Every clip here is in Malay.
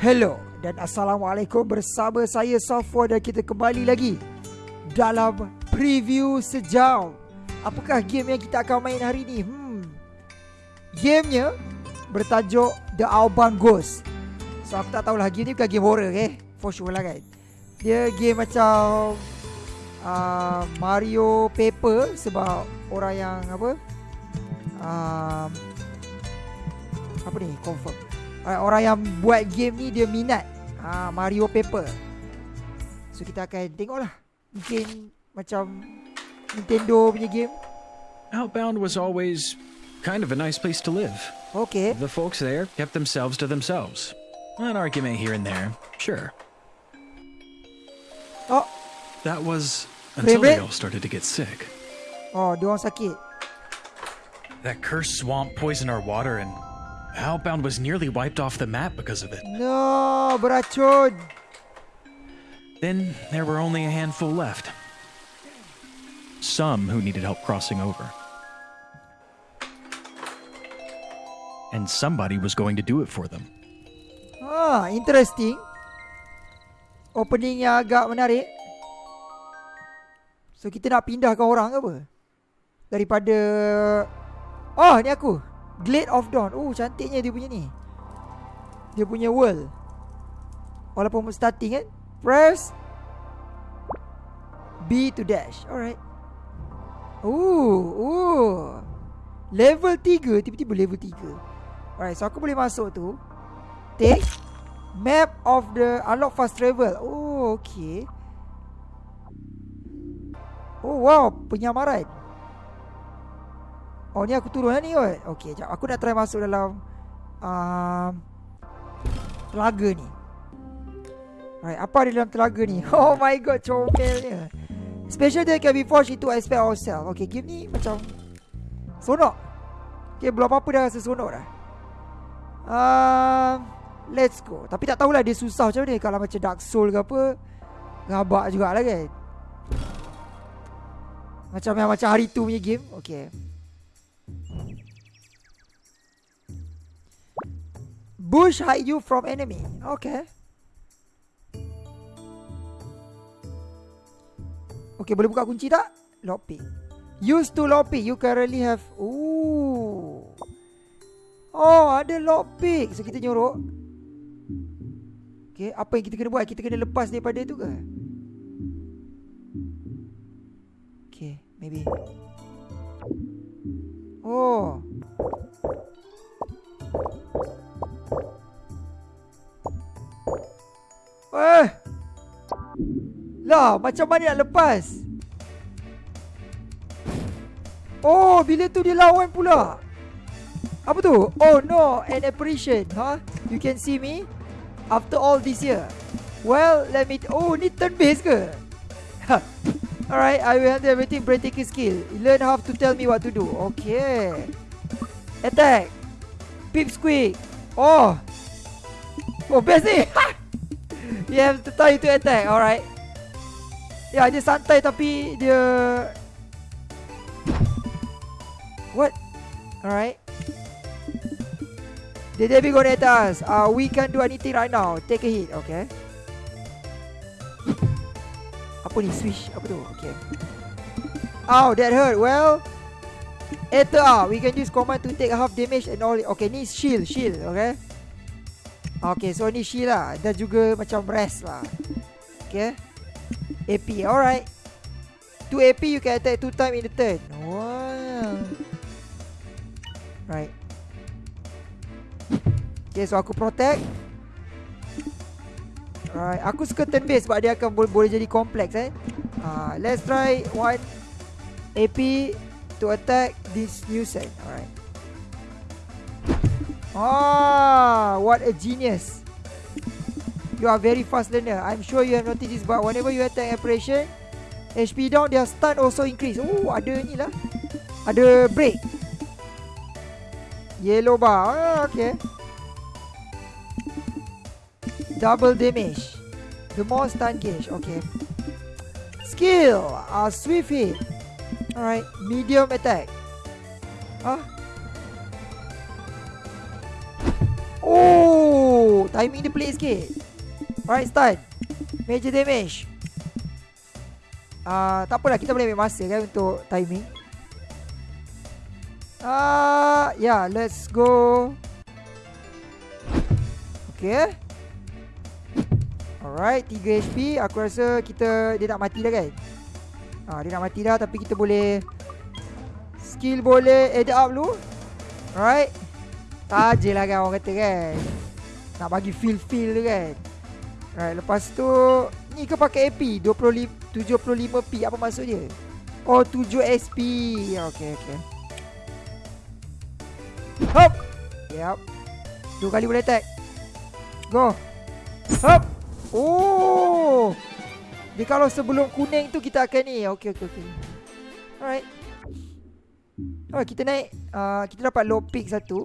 Hello dan Assalamualaikum bersama saya Safwa dan kita kembali lagi dalam preview sejam. Apakah game yang kita akan main hari ini? Hmm. Gamenya bertajuk The Outbound Ghost. So aku tak tahulah game ni bukan game horror eh. For sure lah kan. Dia game macam uh, Mario Paper sebab orang yang apa? Uh, apa ni? Confirm orang yang buat game ni dia minat uh, Mario Paper. So kita akan tengoklah. Mungkin macam Nintendo punya game. Outbound was always kind of a nice place to live. Okay. The folks there kept themselves to themselves. An argument here and there, sure. Oh, That was until they all started to get sick. oh, dia orang sakit. That cursed swamp poisoned our water, and Outbound was nearly wiped off the map because of it. No, but I beracun. Then there were only a handful left. Some who needed help crossing over. And somebody was going to do it for them. Ah, interesting. Opening yang agak menarik. So kita nak pindahkan orang ke apa? Daripada Oh, ni aku. Glade of Dawn. Oh, cantiknya dia punya ni. Dia punya world. Walaupun starting kan. Press B to dash. Alright. Ooh, ooh. Level 3 tiba-tiba level 3. Alright, so aku boleh masuk tu. Take map of the unlock fast travel. Oh, okay. Oh, wow, penyamaran. Oh, ni aku turun lah ni kot. Okay, jap. Aku nak try masuk dalam um, telaga ni. Alright, apa ada dalam telaga ni? Oh my god, comelnya. Special day can be forged into aspect ourselves. Okay, game ni macam sonok. Okay, belum apa-apa dah rasa sonok dah. Um, let's go. Tapi tak tahulah dia susah macam ni. Kalau macam Dark Soul ke apa, ngabak jugalah kan. Macam yang macam hari tu punya game. Okay. Bush hide you from enemy. Okay. Okay, boleh buka kunci tak? Lockpick. Use to lockpick. You currently have... Ooh. Oh, ada lockpick. So, kita nyorok. Okay, apa yang kita kena buat? Kita kena lepas daripada tu ke? Okay, maybe. Oh. Eh. Lah, macam mana nak lepas? Oh, bila tu dia lawan pula. Apa tu? Oh no, an apparition, huh? You can see me after all this year. Well, let me. Oh, ni turn based ke? Alright, I will handle everything breathtaking skill. Learn how to tell me what to do. Okay. Attack. Pip squeak. Oh. Oh, best ni. you have to you to attack. Alright. Ya, dia santai tapi dia What? Alright. The Debbie gonna attack us. Uh, we can't do anything right now. Take a hit, okay? Apa ni? Swish? Apa tu? Okay. Ow, that hurt. Well, Enter ah, we can use command to take half damage and all. Okay, ni shield, shield, okay? Okay, so ni shield lah. Dan juga macam rest lah. Okay. AP, alright. 2 AP you can attack 2 time in the turn. Wow. Right. Okay, so aku protect. Alright, aku suka turn base sebab dia akan boleh, boleh jadi kompleks eh. Uh, let's try one AP to attack this new set. Alright. Ah, what a genius. You are very fast learner. I'm sure you have noticed this but whenever you attack operation, HP down, their stun also increase. Oh, ada ni lah. Ada break. Yellow bar. Ah, okay. Double damage. The more stun gauge. Okay. Skill. Uh, swift hit. Alright. Medium attack. Ah. Oh, timing dia pelik sikit. Alright, stun. Major damage. Uh, tak apalah kita boleh ambil masa kan untuk timing. Uh, yeah, let's go. Okay. Alright, 3 HP. Aku rasa kita dia nak mati dah kan? Ah, dia nak mati dah tapi kita boleh skill boleh add up dulu. Alright. Taje lah kan orang kata kan. Nak bagi feel-feel tu kan. Alright, lepas tu ni ke pakai AP 25 75p apa maksud dia? Oh 7 SP. Okey okey. Hop. Yep. Dua kali boleh attack. Go. Hop. Oh. Dia kalau sebelum kuning tu kita akan ni. Okey okey okey. Alright. Oh, kita naik uh, Kita dapat low pick satu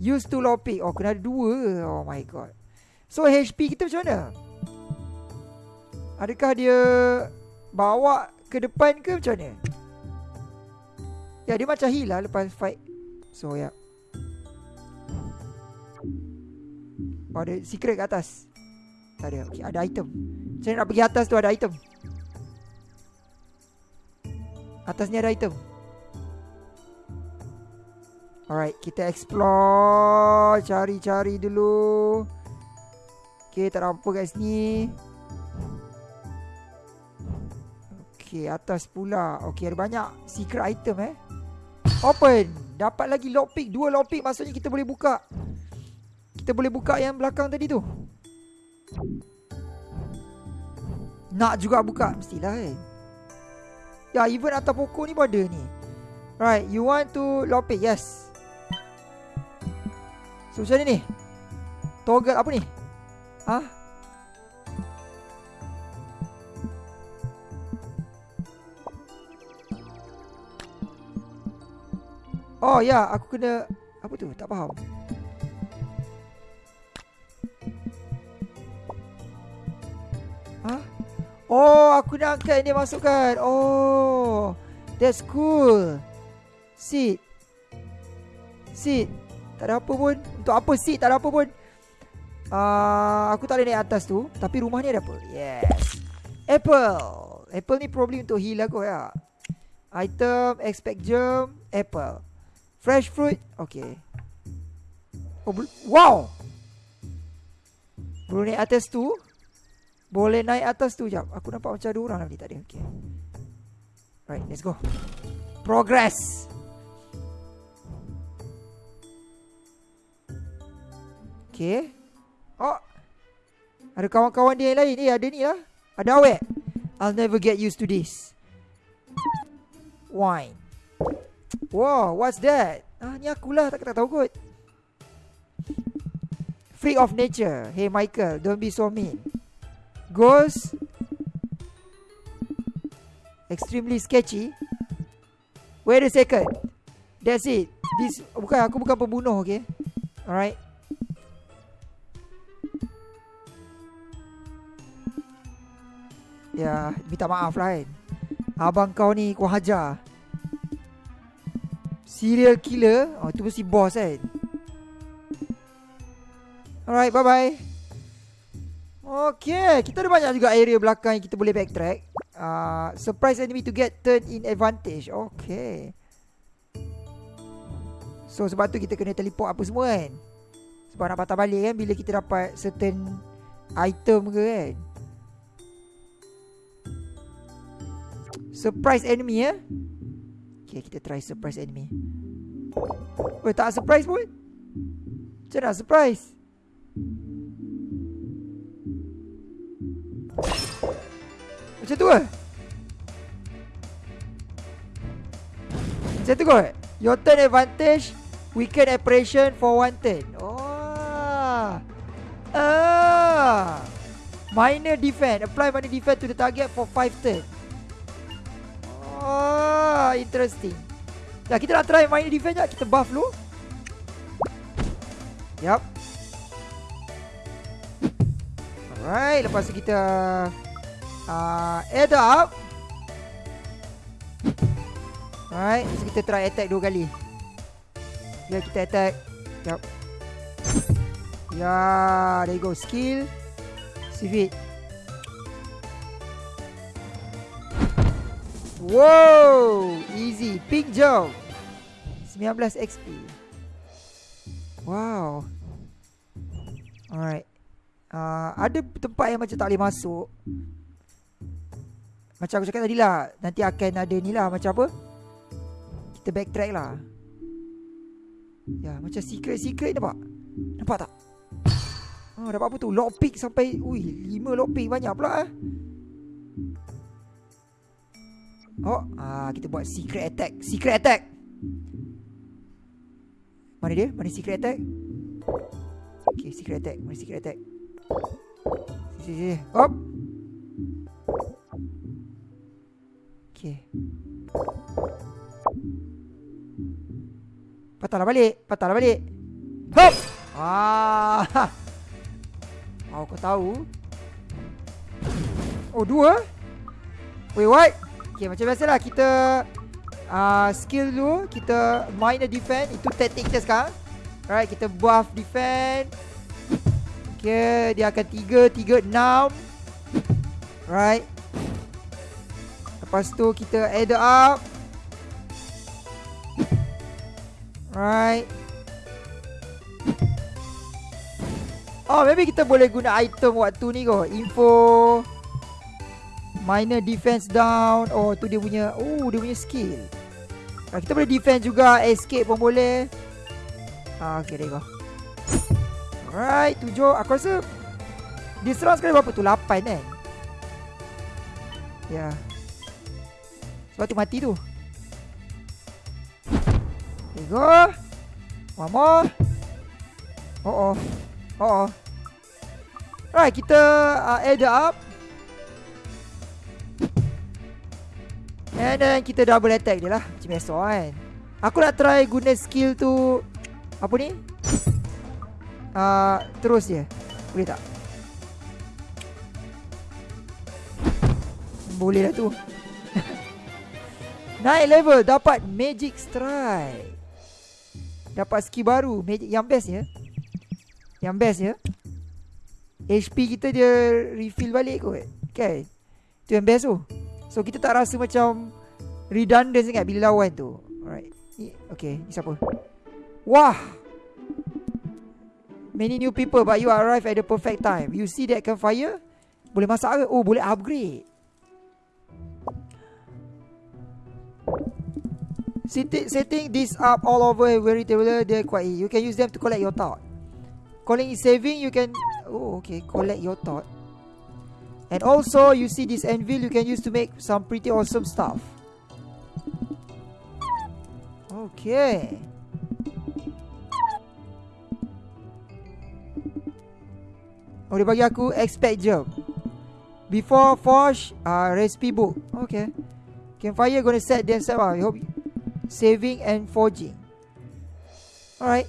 Use to low pick Oh kena ada dua. Oh my god. So HP kita macam mana? Adakah dia Bawa ke depan ke macam mana? Ya dia macam heal lah lepas fight. So ya. Yeah. Oh ada secret kat atas? Tak ada. Okay, Ada item. Macam nak pergi atas tu ada item? Atasnya ada item Alright, kita explore. Cari-cari dulu. Okay, tak ada apa kat sini. Okay, atas pula. Okay, ada banyak secret item eh. Open. Dapat lagi lockpick. Dua lockpick maksudnya kita boleh buka. Kita boleh buka yang belakang tadi tu. Nak juga buka. Mestilah eh. Ya, even atas pokok ni pun ada ni. Right, you want to lock it? Yes. So, macam ni ni? Toggle apa ni? Ha? Oh, ya, aku kena... Apa tu? Tak faham. Ha? Oh, aku nak angkat dia masukkan. Oh, that's cool. Seat. Seat. Tak ada apa pun. Untuk apa seat? Tak ada apa pun. Uh, aku tak boleh naik atas tu. Tapi rumah ni ada apa? Yes. Apple. Apple ni probably untuk heal aku ya. Item, expect germ, apple. Fresh fruit. Okay. Oh, wow. Belum naik atas tu. Boleh naik atas tu jap. Aku nampak macam ada orang lagi tak ada. Okay. Right, let's go. Progress. Okay. Oh. Ada kawan-kawan dia yang lain. Eh, ada ni lah. Ada awet. I'll never get used to this. Wine. Wow, what's that? Ah, ni akulah. Tak, tak tahu kot. Freak of nature. Hey, Michael. Don't be so mean goes extremely sketchy. Wait a second. That's it. This bukan aku bukan pembunuh, okay? Alright. Ya, minta maaf lah kan. Abang kau ni kau hajar. Serial killer. Oh, tu mesti boss kan. Alright, bye-bye. Okay, kita ada banyak juga area belakang yang kita boleh backtrack. Uh, surprise enemy to get turn in advantage. Okay. So sebab tu kita kena teleport apa semua kan. Sebab nak patah balik kan bila kita dapat certain item ke kan. Surprise enemy ya. Okay, kita try surprise enemy. Oh, tak surprise pun. Macam nak surprise? Macam tu ke? Macam tu ke? Your turn advantage Weaken operation for one turn Oh Ah Minor defense Apply minor defense to the target for five turn Interesting Ya kita nak try minor defense je Kita buff dulu Yup Alright Lepas tu kita uh, add up. Alright, so kita try attack dua kali. Ya, kita attack. Jap. Ya, there you go. Skill. Save Wow, easy. Pink jump. 19 XP. Wow. Alright. Uh, ada tempat yang macam tak boleh masuk. Macam aku cakap tadi lah. Nanti akan ada ni lah. Macam apa? Kita backtrack lah. Ya, macam secret-secret nampak? Nampak tak? Oh, dapat apa tu? Lockpick sampai... Ui, lima lockpick banyak pula eh. Oh, ah, kita buat secret attack. Secret attack. Mana dia? Mana secret attack? Okay, secret attack. Mana secret attack? Sini, sini. Hop. Okay. Patahlah balik. Patahlah balik. Hop. Ah. Oh, kau tahu. Oh, dua? Wait, what? Okay, macam biasalah kita uh, skill dulu. Kita minor defend. Itu taktik kita sekarang. Alright, kita buff defend. Okay, dia akan tiga, tiga, enam. Right. Lepas tu kita add up. Right. Oh, maybe kita boleh guna item waktu ni kot. Info. Minor defense down. Oh, tu dia punya. Oh, dia punya skill. Ah, kita boleh defense juga. Escape pun boleh. Ah, okay, there you go. Alright, tujuh. Aku rasa dia serang sekali berapa tu? Lapan kan? Ya. Yeah. Sebab tu mati tu. There go. One more. Oh oh. Oh oh. Right, kita uh, add up. And then kita double attack je lah Macam biasa kan. Aku nak try guna skill tu Apa ni? Uh, Terus je. Boleh tak? Boleh lah tu. Naik level Dapat magic strike. Dapat skill baru magic Yang best ya. Yang best ya. HP kita dia refill balik kot. Okay Itu yang best tu So kita tak rasa macam Redundant sangat bila lawan tu. Alright. Okay Ni siapa? Wah! Many new people But you arrive at the perfect time. You see that campfire? Boleh masak ke? Oh boleh upgrade. Setting, setting this up all over very table they're quite. You can use them to collect your thought. Calling is saving, you can oh okay, collect your thought. And also, you see this anvil you can use to make some pretty awesome stuff. Okay. Dia bagi aku expect jump. Before forge, uh, recipe book. Okay. Campfire gonna set themselves up. I hope saving and forging. Alright.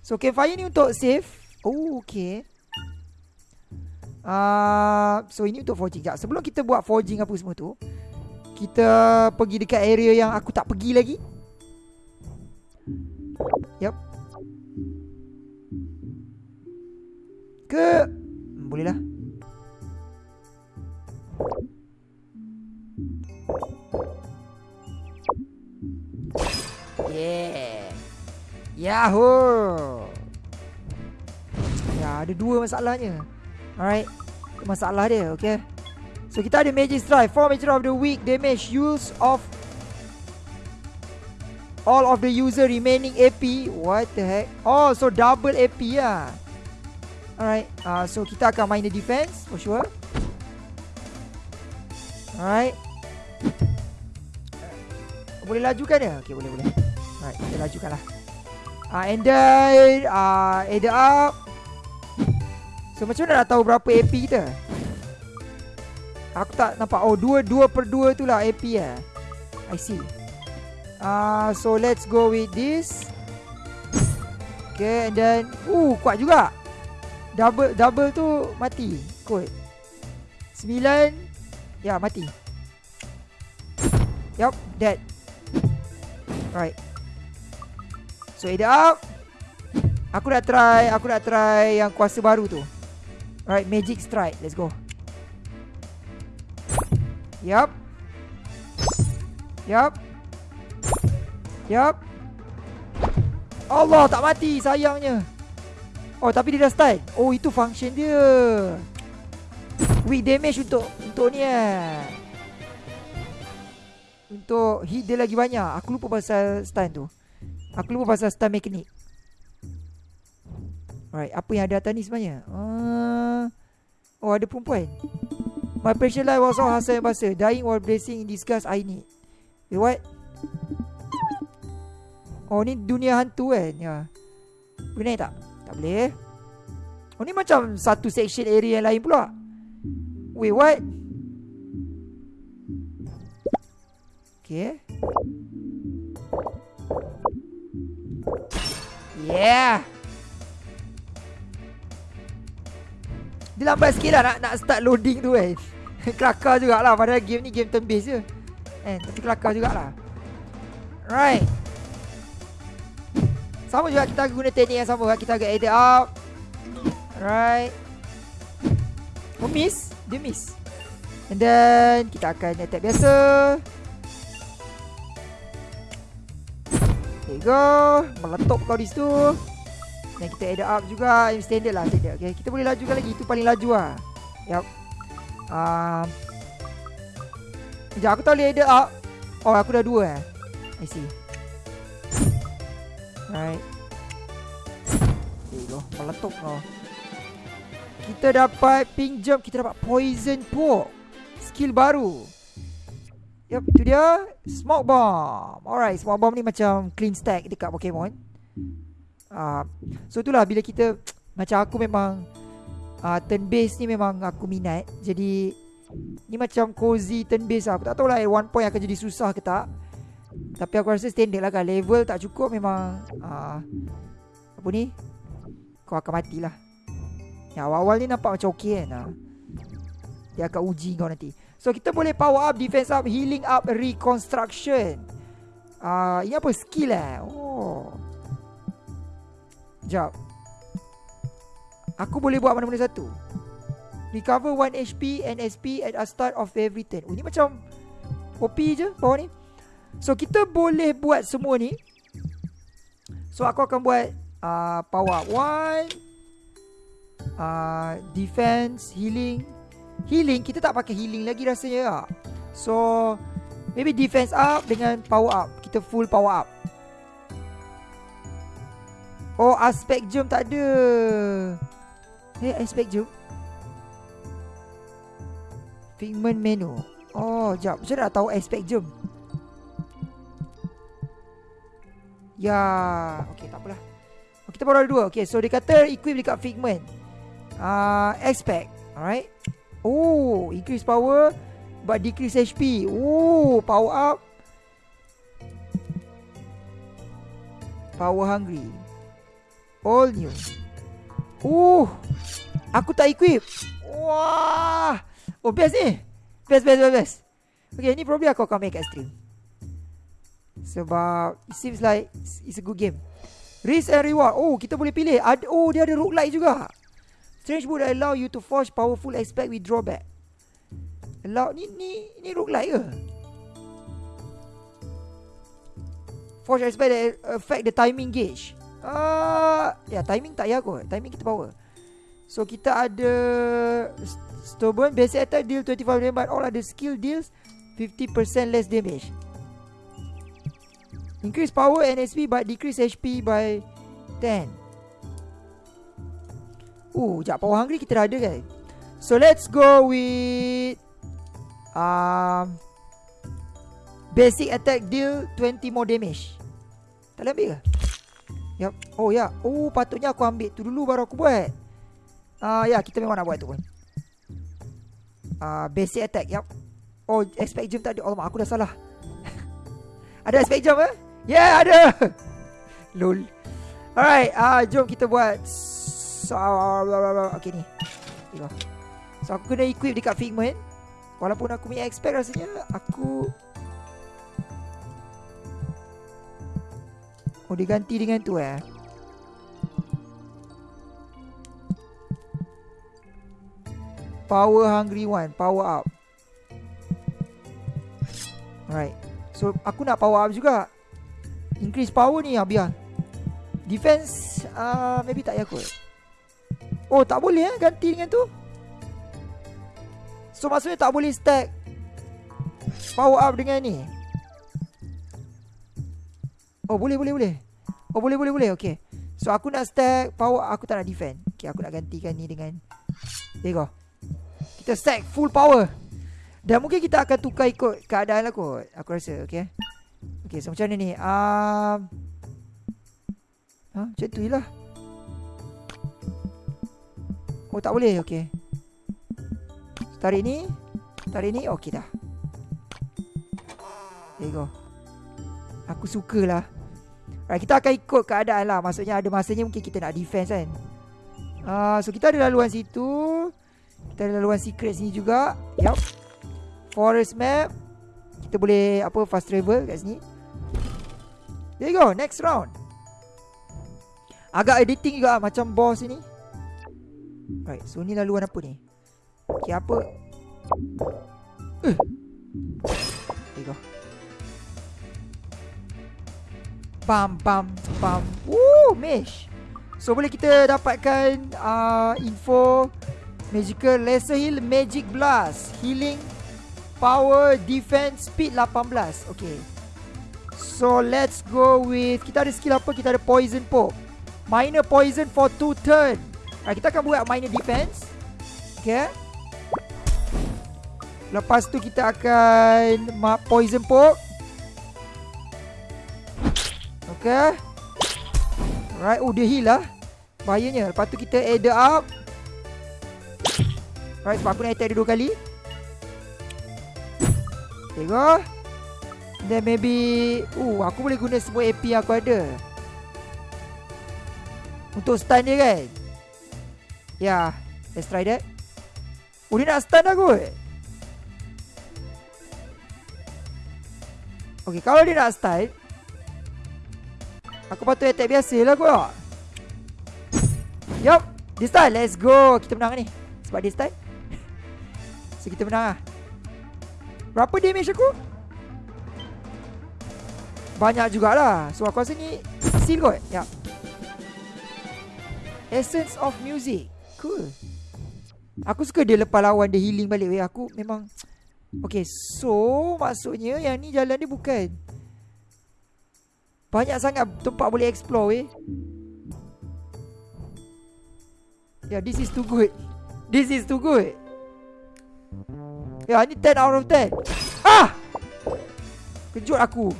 So campfire ni untuk save. Oh, okay. Uh, so ini untuk forging. Sekejap Sebelum kita buat forging apa semua tu Kita pergi dekat area yang aku tak pergi lagi. Yup. Ke? Hmm, Boleh lah. Yeah. Yahoo! Ya ada dua masalahnya Alright. Masalah dia okay? So kita ada Magic Strike 4 Magic of the week. Damage use of All of the user remaining AP What the heck? Oh so double AP lah Alright uh, So kita akan main the defense For sure. Alright. Boleh lajukan dia? Okay boleh boleh. Alright kita lajukan lah uh, And then uh, Add up So macam mana nak tahu berapa AP kita? Aku tak nampak. Oh, 2 2 per 2 tu lah AP eh. I see. Ah, uh, so let's go with this. Okay, and then uh kuat juga. Double double tu mati. Kot. 9 Ya, mati. Yup, dead. Right. So, add up. Aku nak try Aku nak try Yang kuasa baru tu Alright Magic Strike. Let's go. Yup. Yup. Yup. Allah tak mati Sayangnya. Oh tapi dia dah stun Oh itu function dia. Weak damage untuk Untuk ni eh. Untuk hit dia lagi banyak. Aku lupa pasal stun tu. Aku lupa pasal stun mechanic Alright, apa yang ada atas ni sebenarnya? Uh, oh, ada perempuan. My precious life was all hasil yang basa. Dying while blessing in disguise I need. Wait, what? Oh, ni dunia hantu kan? Ya. Boleh naik tak? Tak boleh. Oh, ni macam satu section area yang lain pula. Wait, what? Okay. Yeah. Dia lambat sikit lah nak, nak start loading tu kan Kelakar jugalah Padahal game ni game turn based je. Eh, tapi kelakar jugalah. Right. Sama juga kita guna teknik yang sama Kita agak edit up. Right. Oh miss. Dia miss. And then Kita akan attack biasa. There you go. Meletup kau di situ dan kita add up juga Yang standard lah standard. Okay. Kita boleh lajukan lagi. Itu paling laju lah. Yup. Um, Sekejap aku tak boleh add up. Oh aku dah dua eh. I see. Right. There you Meletup kau. Kita dapat pink jump Kita dapat poison pork. Skill baru. Yup, itu dia. Smoke bomb. Alright, smoke bomb ni macam clean stack dekat Pokemon Uh, so itulah bila kita macam aku memang uh, turn base ni memang aku minat. Jadi ni macam cozy turn base lah. Aku tak tahu lah at one point akan jadi susah ke tak. Tapi aku rasa standard lah kan. Level tak cukup memang uh, apa ni? Kau akan matilah. Ya awal-awal ni nampak macam okey kan. Uh. Dia akan uji kau nanti. So kita boleh power up, defense up, healing up, reconstruction. Uh, ini apa skill eh? Oh. Sekejap Aku boleh buat mana-mana satu. Recover 1 HP and SP at the start of every turn. Oh, Ini macam OP je bawah ni. So kita boleh buat semua ni. So aku akan buat uh, Power up. 1 uh, Defense Healing. Healing? Kita tak pakai healing lagi rasanya lah So Maybe defense up Dengan power up. Kita full power up Oh aspek jom tak ada. Eh aspek jom. Figment menu. Oh jap. Macam nak tahu aspek jom? Ya. Okay tak apalah. Oh, Kita baru dua. Okay so dia kata Equip dekat figment uh, Aspect Alright. Oh Increase power But decrease HP Oh Power up. Power hungry All new. Uh Aku tak equip. Wah. Oh best ni. Best best best best. Okay ni probably aku akan make extreme Sebab It seems like It's a good game. Risk and reward. Oh kita boleh pilih. Ad Oh dia ada roguelike juga. Strange would allow you to forge powerful aspect with drawback. Allow Ni ni Ni roguelike ke? Forge aspect that affect the timing gauge Uh, ya timing tak ya kot. Timing kita power. So kita ada Stubborn Basic attack deal 25 damage all other skill deals 50% less damage. Increase power and SP But decrease HP by 10 Uh, jap power hungry kita dah ada kan So let's go with um, Basic attack deal 20 more damage. Tak ambil ke? Yap. Oh ya. Oh patutnya aku ambil tu dulu baru aku buat. Ah uh, ya kita memang nak buat tu pun. Ah uh, basic attack. Yap. Oh expect jump tadi. Oh aku dah salah. ada expect jump eh? Yeah ada. Lol. Alright. Ah uh, jom kita buat. So okay ni. So aku kena equip dekat figment. Walaupun aku punya expect rasanya aku Oh dia ganti dengan tu eh? Power hungry one Power up. Alright. So aku nak power up juga. Increase power ni Abia Defense uh, Maybe tak payah kot. Oh tak boleh eh Ganti dengan tu? So maksudnya tak boleh stack Power up dengan ni? Oh boleh boleh boleh. Oh boleh boleh boleh. Okay. So aku nak stack power. Aku tak nak defend. Okay aku nak gantikan ni dengan There go Kita stack full power. Dan mungkin kita akan tukar ikut keadaan lah kot Aku rasa okay. Okay so macam mana ni? Um, ha, Macam tu je lah. Oh tak boleh. Okay. Tarik ni. Tarik ni. Okay dah. There go Aku sukalah Right, kita akan ikut keadaan lah. Maksudnya ada masanya mungkin kita nak defense kan. Uh, So kita ada laluan situ. Kita ada laluan secret sini juga. Yup. Forest map. Kita boleh apa fast travel kat sini. There you go next round. Agak editing juga macam boss ni Right so ni laluan apa ni? Okay apa? Uh. There you go Pam pam pam. Woo, mesh. So boleh kita dapatkan uh, info magical laser heal magic blast healing power defense speed 18. Okay. So let's go with kita ada skill apa? Kita ada poison poke. Minor poison for 2 turn. Right, kita akan buat minor defense. Okay. Lepas tu kita akan poison poke. Okay Alright Oh dia heal lah. Bahayanya. Lepas tu kita add up. Alright sebab aku nak attack dia dua kali? Okay go Then maybe Uh aku boleh guna semua AP yang aku ada. Untuk stun dia kan? Ya yeah, Let's try that. Oh dia nak stun aku Okay kalau dia nak stun Aku patut attack biasa lah kot. Yup This time let's go. Kita menang ni. Sebab this time So kita menang lah. Berapa damage aku? Banyak jugalah. So aku rasa ni Seal kot. Yup. Essence of music. Cool. Aku suka dia lepas lawan dia healing balik. Aku memang Okay so Maksudnya yang ni jalan dia bukan banyak sangat tempat boleh explore. Ya, yeah, this is too good. This is too good. Yeah, ni 10 out of 10. Ah! Kejut aku.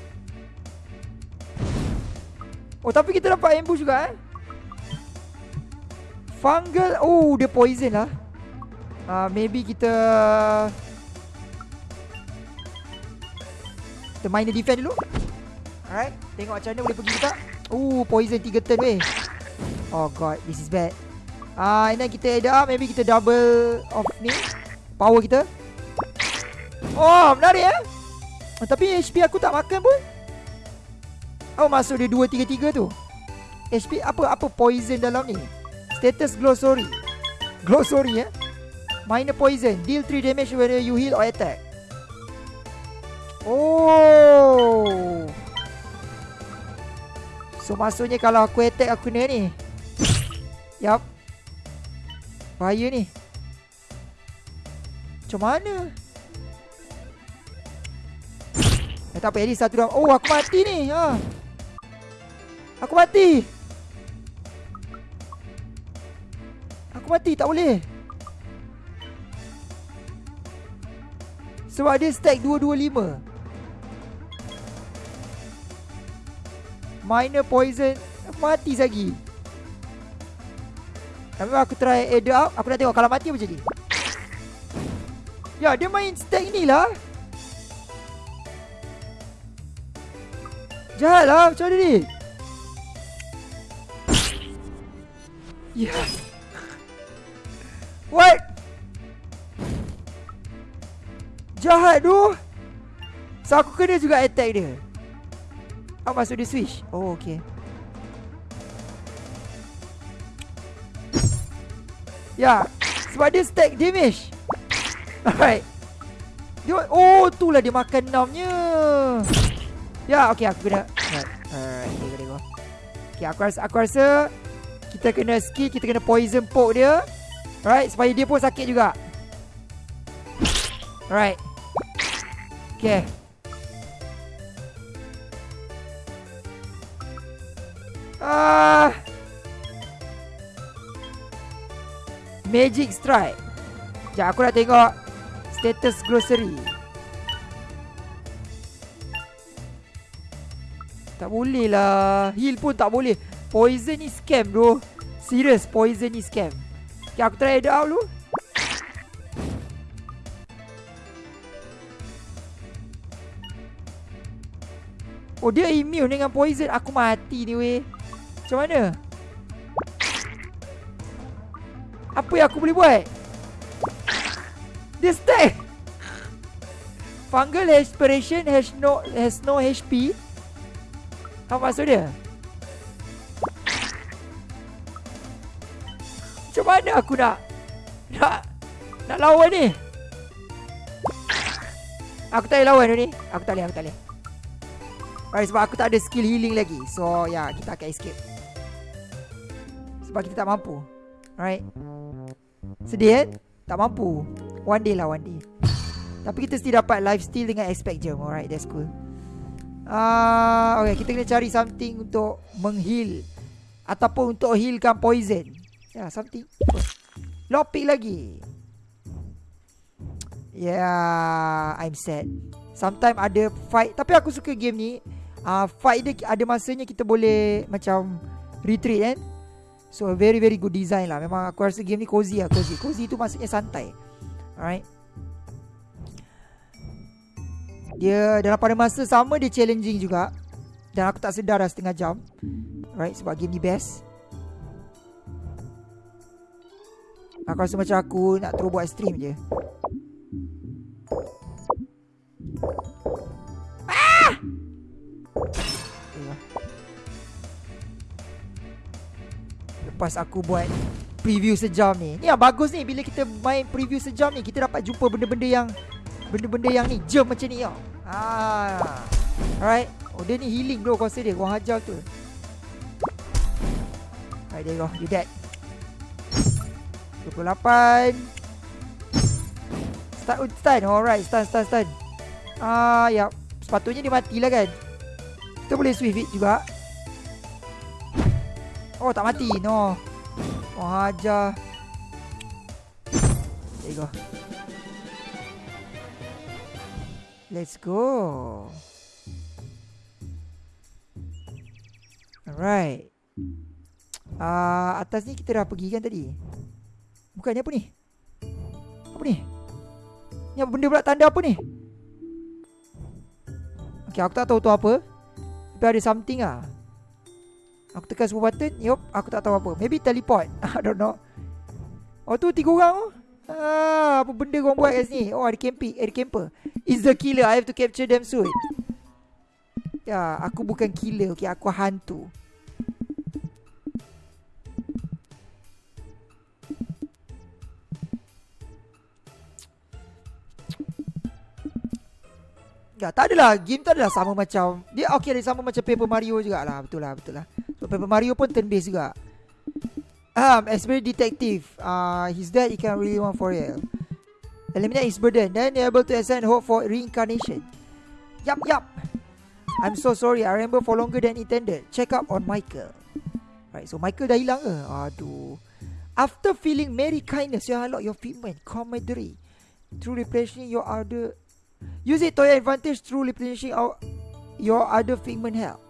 Oh, tapi kita dapat ambush juga eh. Fungal. Oh, dia poison lah. Uh, maybe kita... Kita main defend dulu. Alright Tengok macam mana boleh pergi juga Ooh poison 3 turn weh. Oh god This is bad. Ah, uh, And then kita add up Maybe kita double Off ni Power kita. Oh menarik eh. Oh, Tapi HP aku tak makan pun. Oh masuk dia 2-3-3 tu. HP apa apa poison dalam ni? Status glossary. Glossary eh. Minor poison. Deal 3 damage when you heal or attack. Oh So maksudnya kalau aku attack aku kena ni. Yup. Bahaya ni. Macam mana? Eh tak apa least satu round Oh aku mati ni. Ha. Aku mati. Aku mati tak boleh. Sebab dia stack 225 Minor poison. Mati lagi. Tapi aku try add up Aku nak tengok kalau mati apa jadi Ya dia main stack ni lah. Jahat lah macam mana ni? Ya. Yeah. What? Jahat tu. So aku kena juga attack dia Oh masuk dia switch Oh okay Ya Sebab dia stack damage Alright. Dia, oh, tu lah dia makan enamnya. Ya, okay, aku kena. Alright, alright, tengok. Okay, aku rasa, aku rasa kita kena skill, kita kena poison poke dia. Alright, supaya dia pun sakit juga. Alright. Okay. Magic Strike. Sekejap aku nak tengok status grocery. Tak boleh lah. Heal pun tak boleh. Poison ni scam bro. Serious poison ni scam. Okay, aku try it out dulu. Oh dia immune dengan poison Aku mati ni weh Macam mana? Apa yang aku boleh buat? Dia stay! Fungal aspiration has no has no HP Apa maksud dia? Macam mana aku nak Nak Nak lawan ni? Aku tak boleh lawan ni. Aku tak boleh aku tak boleh. Alright, sebab aku tak ada skill healing lagi. So, ya, yeah, kita akan escape. Sebab kita tak mampu. Alright. Sedih kan? Tak mampu. One day lah, one day. Tapi kita still dapat life steal dengan aspect gem. Alright, that's cool. Uh, okay, kita kena cari something untuk mengheal. Ataupun untuk healkan poison. Ya, yeah, something. Lockpick lagi. Yeah, I'm sad. Sometimes ada fight. Tapi aku suka game ni uh, fight dia ada masanya kita boleh macam retreat kan. So very very good design lah. Memang aku rasa game ni cozy lah, cozy. Cozy tu maksudnya santai. Alright. Dia dalam pada masa sama dia challenging juga. Dan aku tak sedar dah setengah jam. Right, sebab game ni best. Aku rasa macam aku nak terus buat stream je. Lepas aku buat preview sejam ni. Ni yang bagus ni Bila kita main preview sejam ni Kita dapat jumpa benda-benda yang Benda-benda yang ni Jam macam ni ah. Alright. Oh dia ni healing bro Kuasa dia. Kau hajar tu Alright there you go. You dead. 28 Start oh, stun. Alright stun stun stun. Ah, ya Sepatutnya dia mati lah kan. Kita boleh swift it juga Oh tak mati. No. Oh hajar. There you go Let's go. Alright. Uh, Atas ni kita dah pergi kan tadi? Bukan ni apa ni? Apa ni? Ni apa benda pula? Tanda apa ni? Okay aku tak tahu tu apa. Tapi ada something ah. Aku tekan semua button Yup Aku tak tahu apa. Maybe teleport. I don't know. Oh tu tiga orang tu? Ah, Apa benda korang buat kat sini? Oh ada camper Ada camper. Is the killer. I have to capture them soon. Ya Aku bukan killer Okay? Aku hantu. Ya, tak adalah. Game tu adalah sama macam dia okey dia sama macam Paper Mario jugalah. Betul lah betul lah Paper Mario pun turn based juga. Um, very Detective. Uh, He's dead, he can really want for real. Eliminate his burden Then you're able to ascend hope for reincarnation. Yup, yup. I'm so sorry, I remember for longer than intended. Check up on Michael. Right, so Michael dah hilang ke? Aduh. After feeling merry kindness You unlock your fitment Camaraderie Through replenishing your other Use it to your advantage Through replenishing your other figment health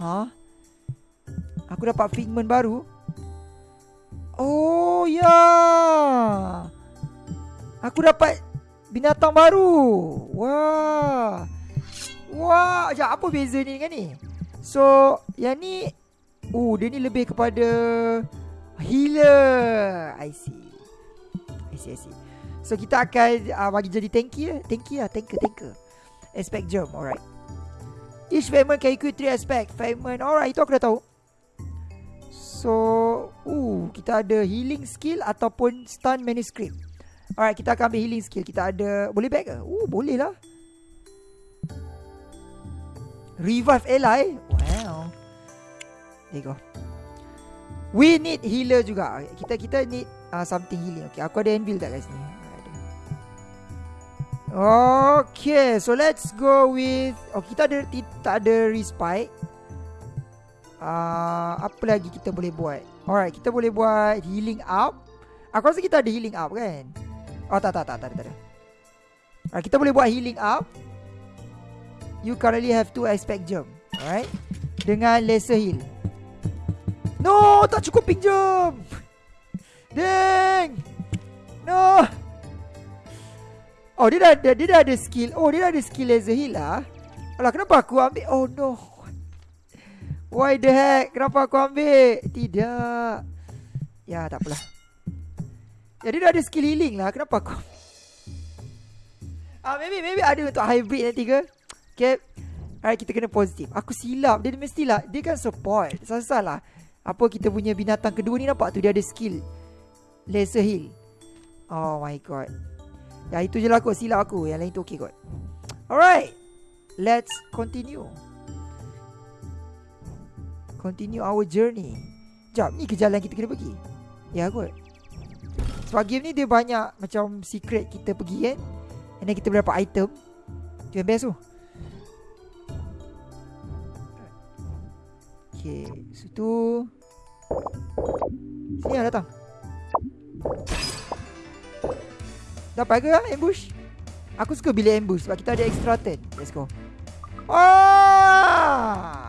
Ha? Aku dapat figment baru. Oh ya. Aku dapat binatang baru. Wah. Wah, ja, apa beza ni dengan ni? So, yang ni Oh, dia ni lebih kepada healer. I see. I see, I see. So kita akan uh, bagi jadi tanky lah. Tanky lah, tanker, tanker. Aspect germ, alright. Each fragment can equip 3 aspect Fragment Alright itu aku dah tahu So uh, Kita ada healing skill Ataupun stun manuscript Alright, kita akan ambil healing skill. Kita ada... Boleh back ke? Oh, boleh lah. Revive ally. Wow. There you go. We need healer juga. Kita kita need uh, something healing. Okay, aku ada anvil tak kat sini? Okay, so let's go with... Oh, kita ada tak ada respite. Uh, apa lagi kita boleh buat? Alright, kita boleh buat healing up. Aku rasa kita ada healing up kan? Oh tak tak tak tak tak ada. Alright, kita boleh buat healing up. You currently have two aspect gem. Alright. Dengan laser heal. No, tak cukup ping gem. No. Oh, dia dah, dia, dia dah ada skill. Oh, dia dah ada skill laser heal lah. Alah, kenapa aku ambil? Oh, no. Why the heck? Kenapa aku ambil? Tidak. Ya, tak apalah. Jadi dia ada skill healing lah Kenapa aku Ah maybe maybe ada untuk hybrid nanti ke Okay Alright kita kena positif Aku silap Dia mestilah Dia kan support Salah lah Apa kita punya binatang kedua ni nampak tu Dia ada skill Laser heal Oh my god Ya itu je lah kot silap aku. Yang lain tu okay kot. Alright Let's continue. Continue our journey. Jap ni ke jalan kita kena pergi? Ya kot. Sebab game ni dia banyak macam secret kita pergi kan. And then kita boleh dapat item. Tu yang best tu. Okay Situ. Sini lah datang Dapat ke lah ambush Aku suka bilik ambush Sebab kita ada extra turn Let's go Oh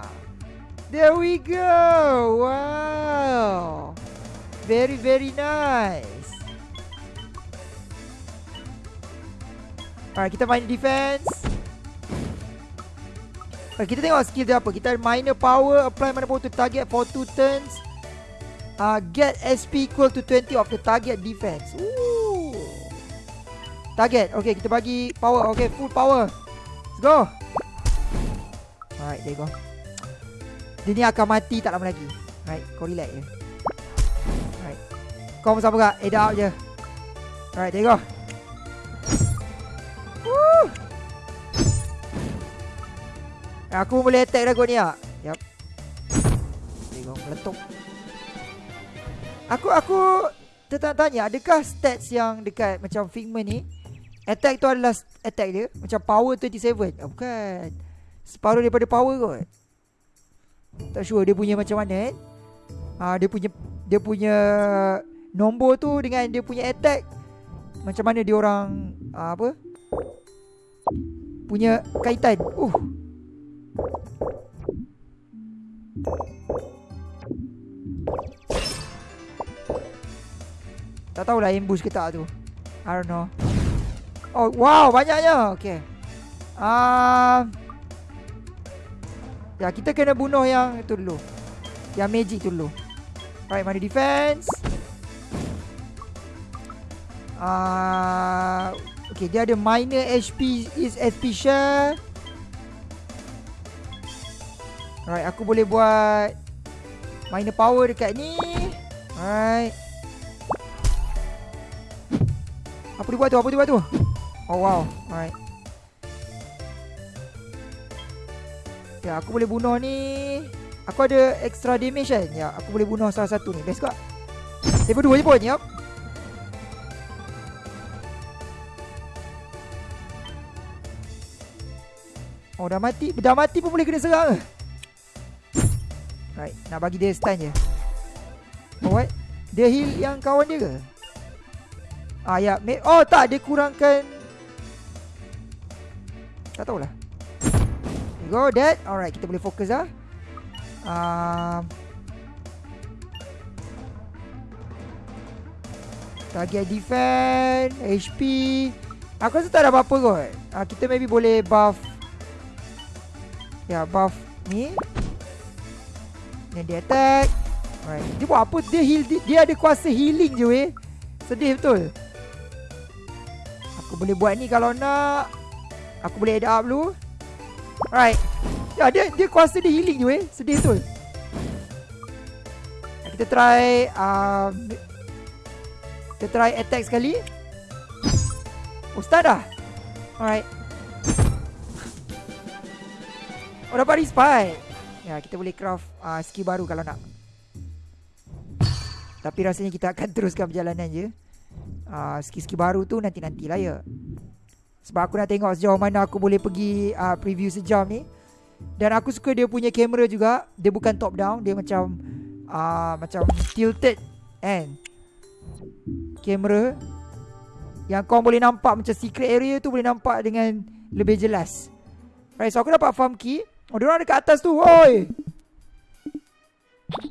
There we go Wow Very very nice Alright, kita main defense. Alright, kita tengok skill dia apa. Kita minor power, apply minor power to target for 2 turns. Uh, get SP equal to 20 of the target defense. Ooh. Target. Okay, kita bagi power. Okay, full power. Let's go. Alright, there you go. Dia ni akan mati tak lama lagi. Alright, kau relax je. Alright. Kau bersama gak? Head out je. Alright, there you go. Aku boleh attack dah kot ni ah. Yap. Tengok meletup. Aku aku tertanya adakah stats yang dekat macam Figment ni attack tu adalah attack dia macam power 27. Oh, bukan. Separuh daripada power kot. Tak sure dia punya macam mana eh. Ah dia punya dia punya nombor tu dengan dia punya attack macam mana dia orang uh, apa? Punya kaitan. Uh. Tak tahulah ambush ke tak tu I don't know Oh wow banyaknya Okay uh, Ya kita kena bunuh yang itu dulu Yang magic tu dulu Right mana defense uh, Okay dia ada minor HP Is HP share Alright, aku boleh buat minor power dekat ni. Alright. Apa dia buat tu? Apa dia buat tu? Oh wow. Alright. Ya, aku boleh bunuh ni. Aku ada extra damage kan? Ya, aku boleh bunuh salah satu ni. Best kok. Level 2 je pun. Yup. Oh, dah mati. Dah mati pun boleh kena serang? Right, nak bagi dia stun je. Oh, what? Dia heal yang kawan dia ke? Ah, ya. Yeah. Oh, tak. Dia kurangkan... Tak tahulah. Go, dead. Alright, kita boleh fokus lah. Um, target defense, HP. Aku rasa tak ada apa-apa kot. Uh, kita maybe boleh buff. Ya, yeah, buff ni. Dan dia attack Alright Dia buat apa Dia heal Dia, dia ada kuasa healing je weh Sedih betul Aku boleh buat ni kalau nak Aku boleh add up dulu. Alright. Ya dia dia kuasa dia healing je weh. Sedih betul. Kita try um, Kita try attack sekali. Oh start dah. Alright. Oh dapat respite. Ya kita boleh craft uh, skill baru kalau nak. Tapi rasanya kita akan teruskan perjalanan je. Uh, Skill-skill baru tu nanti-nantilah ya Sebab aku nak tengok sejauh mana aku boleh pergi uh, preview sejam ni. Dan aku suka dia punya kamera juga. Dia bukan top down Dia macam uh, Macam tilted Kan. Kamera Yang kau boleh nampak Macam secret area tu Boleh nampak dengan Lebih jelas. Right so aku dapat farm key. Oh dia orang dekat atas tu. Oi!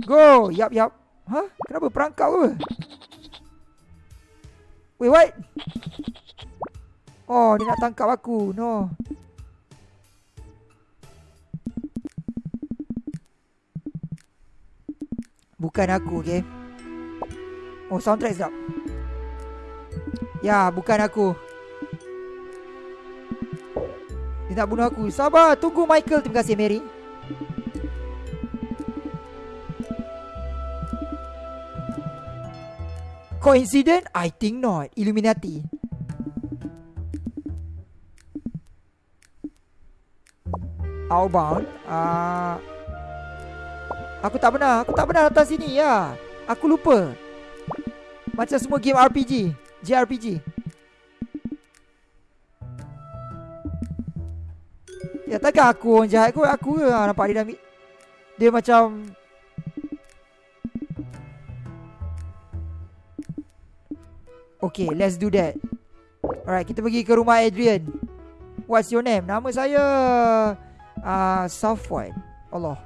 Go! Yap yap Hah? Kenapa perangkap ke Wait what Oh dia nak tangkap aku. No. Bukan aku okay? Oh soundtrack sedap. Ya bukan aku. Dia nak bunuh aku. Sabar tunggu Michael. Terima kasih Mary. Coincident? I think not. Illuminati Outbound uh, Aku tak pernah Aku tak pernah datang sini ya. Aku lupa. Macam semua game RPG JRPG Ya takkan aku orang jahat kot? Aku ke lah nampak dia dah Dia macam Okay let's do that. Alright kita pergi ke rumah Adrian. What's your name? Nama saya uh, Southwood Allah.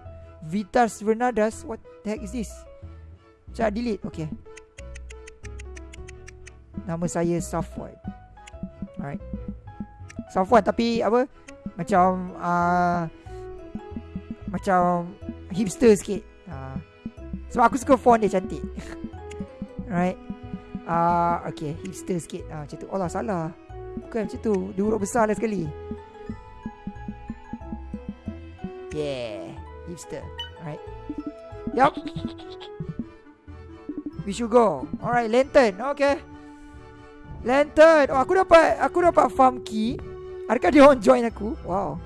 Vitas Vernadas What the heck is this? Cak delete. Okay. Nama saya Safwan Alright. Safwan tapi apa? Macam uh, Macam Hipster sikit. Uh, Sebab aku suka font dia cantik. Alright. Uh, Okay. Hipster sikit. Uh, Macam tu. Allah salah. Bukan macam tu. Dia huruf besar lah sekali Yeah. Hipster Alright. Yup. We should go. Alright lantern. Okay. Lantern. Oh aku dapat Aku dapat farm key. Adakah dia orang join aku? Wow.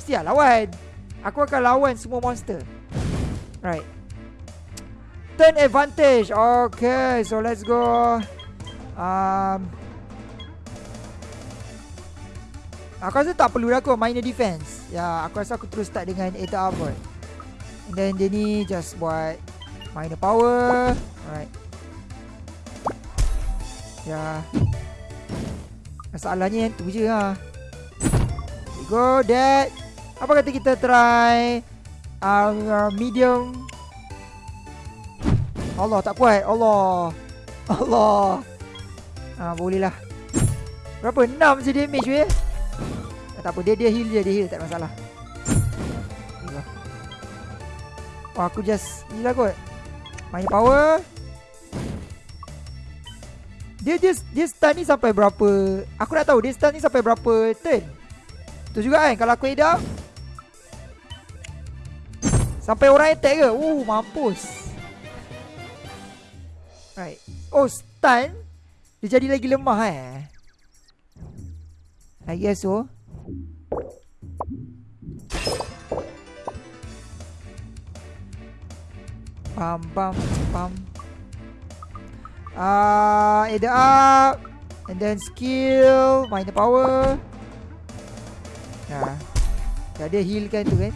Mesti lah lawan. Aku akan lawan semua monster. Right Turn advantage. Okay So let's go. Um Aku rasa tak perlu aku minor defense. Ya aku rasa aku terus start dengan Eta Arbor And then dia ni just buat Minor power. Alright. Ya. Masalahnya yang tu je Okay go that Apa kata kita try uh, Medium Allah tak kuat Allah Allah Ah boleh lah Berapa? 6 je damage weh Eh, tak apa, dia dia heal je, dia heal tak masalah. Gila. Oh, aku just gila kot. Main power. Dia dia dia stun ni sampai berapa? Aku nak tahu dia stun ni sampai berapa turn. Tu juga kan kalau aku up. Sampai orang attack ke? Uh, mampus. Right. Oh, stun. Dia jadi lagi lemah eh. I guess so. Pam pam pam. Ah, uh, either up and then skill, minor power. Ya. Dah dia heal kan tu kan.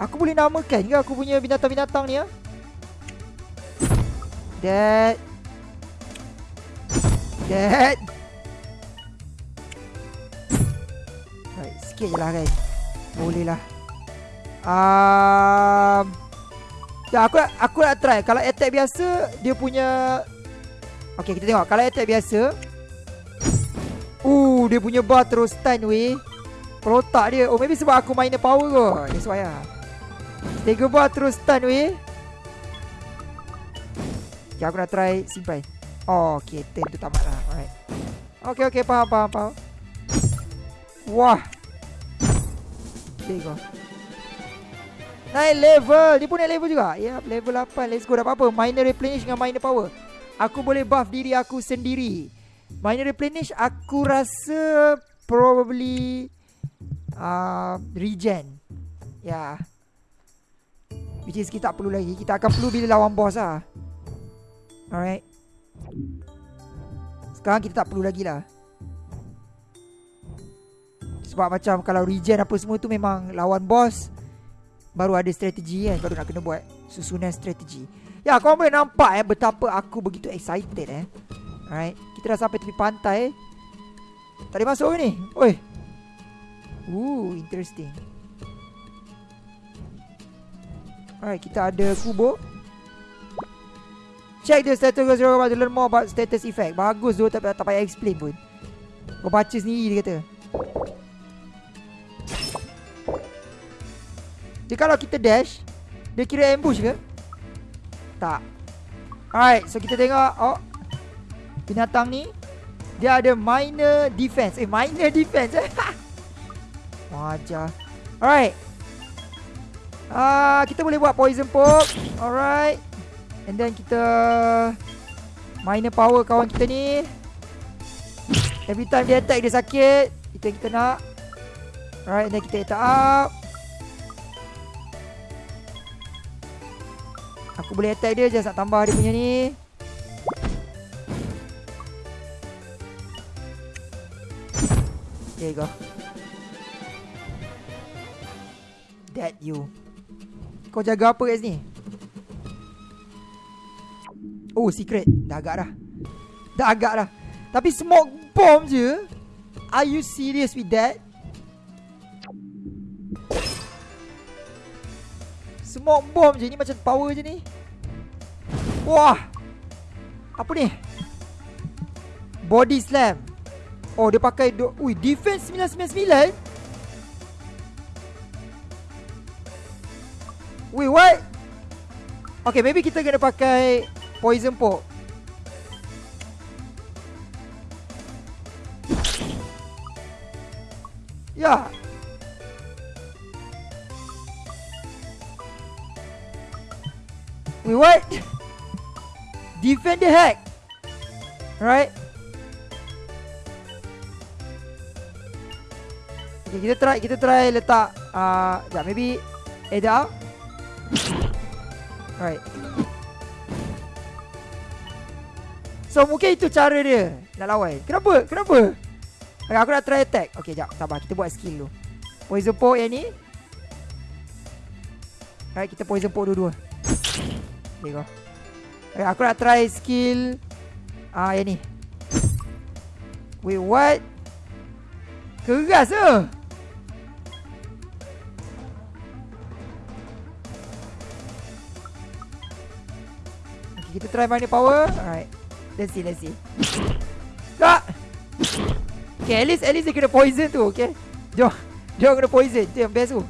Aku boleh namakan ke aku punya binatang-binatang ni ya? Dead. Dead. Right, sikit je lah kan. Boleh lah. Um, ya, aku aku nak try. Kalau attack biasa, dia punya... Okay, kita tengok. Kalau attack biasa... Uh, dia punya bar terus stun weh. Pelotak dia. Oh, maybe sebab aku main power kot. That's why lah. Tiga bar terus stun weh. Okay, aku nak try simpan. Oh, okay. Turn tu tamat lah. Alright. Okay, okay. Faham, faham, faham. Wah. There you go. Naik level Dia pun naik level juga Ya yep, level 8 Let's go Dah apa-apa Minor replenish dengan minor power Aku boleh buff diri aku sendiri Minor replenish Aku rasa Probably uh, Regen Ya yeah. Which is kita tak perlu lagi Kita akan perlu bila lawan boss lah Alright. Sekarang kita tak perlu lagi lah. Sebab macam Kalau regen apa semua tu Memang lawan boss Baru ada strategi kan Baru nak kena buat Susunan strategi. Ya korang boleh nampak eh Betapa aku begitu excited eh. Alright Kita dah sampai tepi pantai. Tak boleh masuk ni. Oi. Ooh interesting. Alright kita ada kubur Check the status to learn more about status effect. Bagus tu tak, tak payah explain pun. Kau baca sendiri dia kata. Dia kalau kita dash Dia kira ambush ke? Tak. Alright So kita tengok Oh. Binatang ni Dia ada minor defense. Eh minor defense eh. Wajah Alright. Uh, Kita boleh buat poison poke. Alright And then kita Minor power kawan kita ni. Every time dia attack dia sakit. Itu yang kita nak. Alright and then kita attack up. Aku boleh attack dia Just nak tambah dia punya ni. There you go. That you. Kau jaga apa kat sini Oh secret. Dah agak dah. Dah agak dah. Tapi smoke bomb je. Are you serious with that? Smoke bomb je Ni macam power je ni. Wah. Apa ni? Body slam. Oh dia pakai do Ui defense 999 Wait what? Okay maybe kita kena pakai Poison poke Ya. Wait, what? Defend the hack. Right? Okay, kita try, kita try letak uh, yeah, maybe Ada Alright So mungkin itu cara dia Nak lawan. Kenapa? Kenapa? Okay, aku nak try attack. Okay jap. Sabar. Kita buat skill dulu. Poison poke yang ni. Alright kita poison poke dua-dua. Okay go. Okay, Aku nak try skill Ah yang ni. Wait what? Keras ke okay, Kita try mana power? Alright Let's see let's see Tak! Okay at least At least dia kena poison tu Okay? Jom Jom kena poison Tu yang best tu.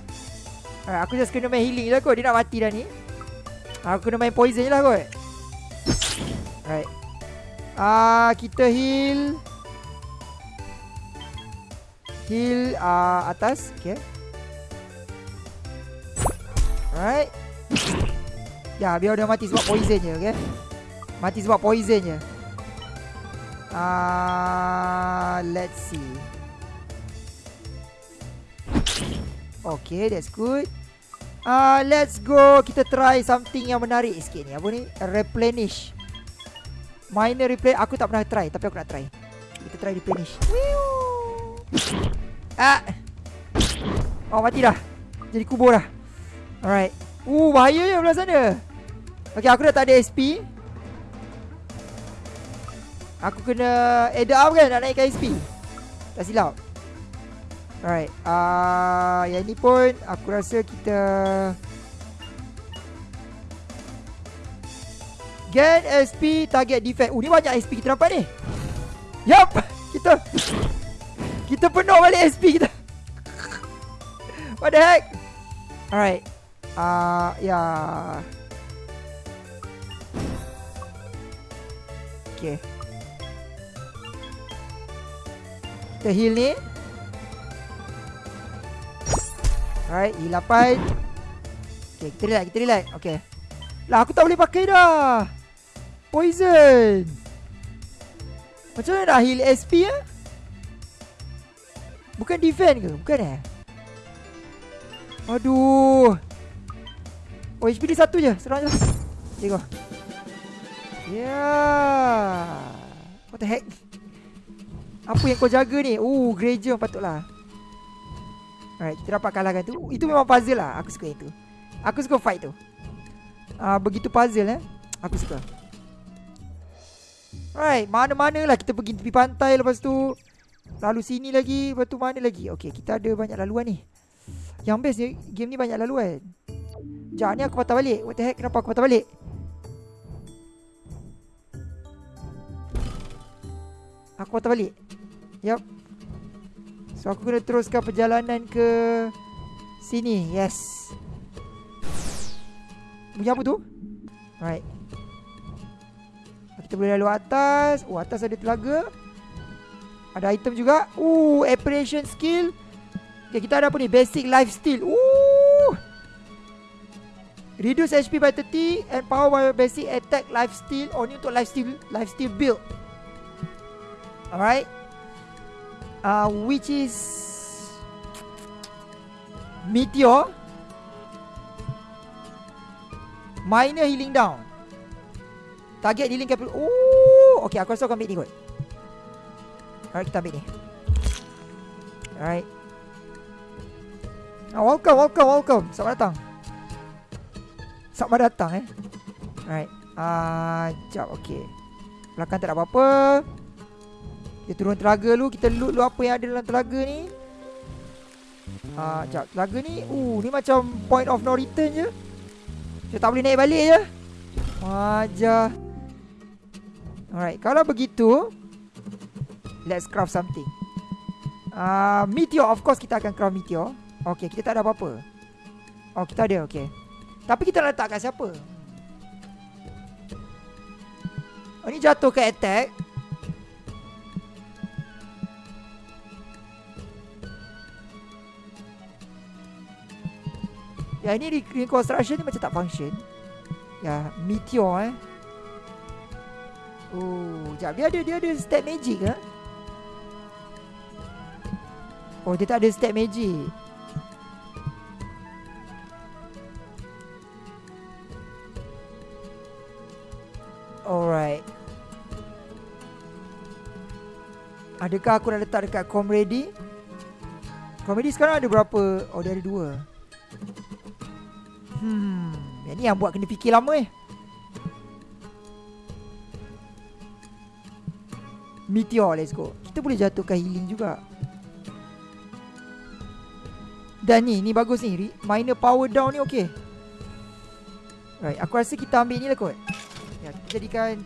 Alright aku just kena main healing je kot Dia nak mati dah ni. Aku kena main poison je lah kot. Alright. Ah, Kita heal. Heal uh, atas Okay. Alright. Ya biar dia mati sebab poison je Okay? Mati sebab poison je. Ah, uh, Let's see. Okay that's good. Uh, let's go. Kita try something yang menarik sikit ni. Apa ni? Replenish. Minor replenish Aku tak pernah try Tapi aku nak try. Kita try replenish. Ah. Oh mati dah. Jadi kubur dah. Alright. Uh bahaya je belah sana. Okay aku dah tak ada SP Aku kena Add up kan Nak naikkan SP Tak silap. Alright uh, Yang ni pun Aku rasa kita Gain SP Target defense Oh ni banyak SP kita dapat ni. Yup Kita Kita penuh balik SP kita. What the heck? Alright uh, Ya. Yeah. Okay Kita heal ni Alright, E8 Okay, kita relax, kita relax. Okay. Lah, aku tak boleh pakai dah. Poison. Macam mana nak heal SP ya? Bukan defend ke? Bukan eh? Aduh. Oh, HP dia satu je. Serang je lah. Okay, go. Yeah. What the heck? Apa yang kau jaga ni? Oh, Granger patutlah. Alright, kita dapat kalahkan tu. Itu memang puzzle lah. Aku suka itu. Aku suka fight tu. Uh, begitu puzzle eh. Aku suka. Alright, mana-mana lah kita pergi tepi pantai lepas tu. Lalu sini lagi, lepas tu mana lagi? Okay, kita ada banyak laluan ni. Yang best ni, game ni banyak laluan. Sekejap ni aku patah balik. What the heck, kenapa aku patah balik? Aku patah balik. Yup. So aku kena teruskan perjalanan ke sini. Yes. Bunyi apa tu? Right. Kita boleh lalu atas. Oh, atas ada telaga. Ada item juga. Oh, operation skill. Okay, kita ada apa ni? Basic life steal. Ooh. Reduce HP by 30 and power by basic attack life steal. Oh, ni untuk life steal, life steal build. Alright. Uh, which is Meteor. Minor healing down. Target dealing capital. Oh, okay. Aku rasa aku ambil ni kot. Alright, kita ambil ni. Alright. Oh, welcome, welcome, welcome. Selamat datang. Selamat datang eh. Alright. Ah, uh, jap. Okay. Belakang tak ada apa-apa. Kita turun telaga dulu. Kita loot dulu apa yang ada dalam telaga ni. Ah, uh. Telaga ni. Uh, ni macam point of no return je. Kita tak boleh naik balik je. Wajah. Alright, kalau begitu Let's craft something uh, Meteor, of course kita akan craft meteor Okay, kita tak ada apa-apa Oh, kita ada, okay Tapi kita letak kat siapa? Oh, ni jatuh ke attack Ya, ini reconstruction ni macam tak function Ya, meteor eh Oh, jap dia ada dia ada stat magic ke? Oh, dia tak ada stat magic. Alright. Adakah aku dah letak dekat comrade? Comrade sekarang ada berapa? Oh, dia ada dua. Hmm, yang ni yang buat kena fikir lama eh. Meteor let's go. Kita boleh jatuhkan healing juga. Dan ni Ni bagus ni. Minor power down ni okay Right Aku rasa kita ambil ni lah kot. Ya kita jadikan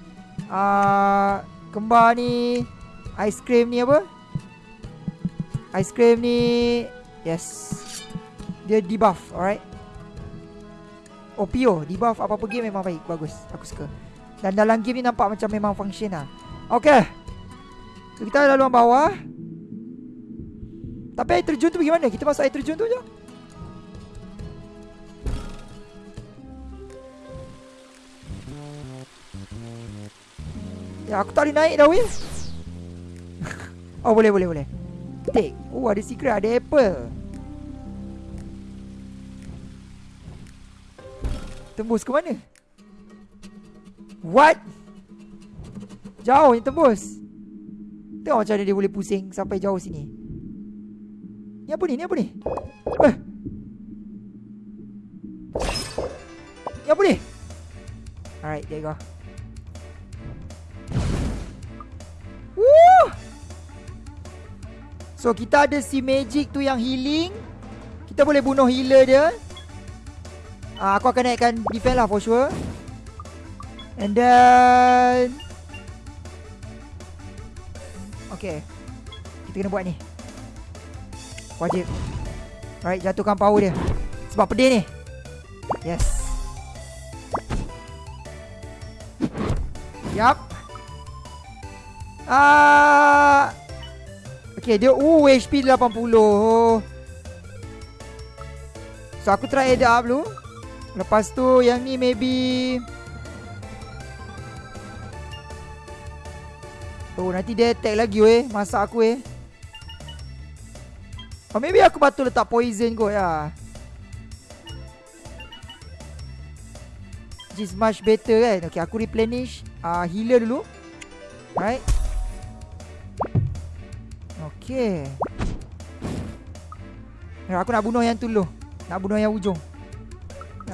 uh, Kembar ni Ice cream ni apa? Ice cream ni Yes. Dia debuff alright OPO Debuff apa-apa game memang baik. Bagus. Aku suka. Dan dalam game ni nampak macam memang function lah. Okay. Kita laluan bawah. Tapi air terjun tu bagaimana? Kita masuk air terjun tu je. Ya aku tak boleh naik dah Will Oh boleh boleh boleh. Take. Oh ada secret. Ada apple Tembus ke mana? What? Jauh yang tembus Tengok macam mana dia boleh pusing Sampai jauh sini Ni apa ni? Ni apa ni? Eh Ni apa ni? Alright, there you go Woo! So, kita ada si magic tu yang healing Kita boleh bunuh healer dia uh, Aku akan naikkan defense lah for sure. And then Okay Kita kena buat ni. Wajib. Alright jatuhkan power dia. Sebab pedih ni. Yes. Yup. Ah, Okay dia Uh HP 80 So aku try add up dulu Lepas tu yang ni maybe Oh nanti dia attack lagi weh. Masak aku eh Oh maybe aku patut letak poison kot ya. Which is much better kan? Okay aku replenish. Uh, Healer dulu. Right. Okay. Aku nak bunuh yang tu dulu. Nak bunuh yang ujung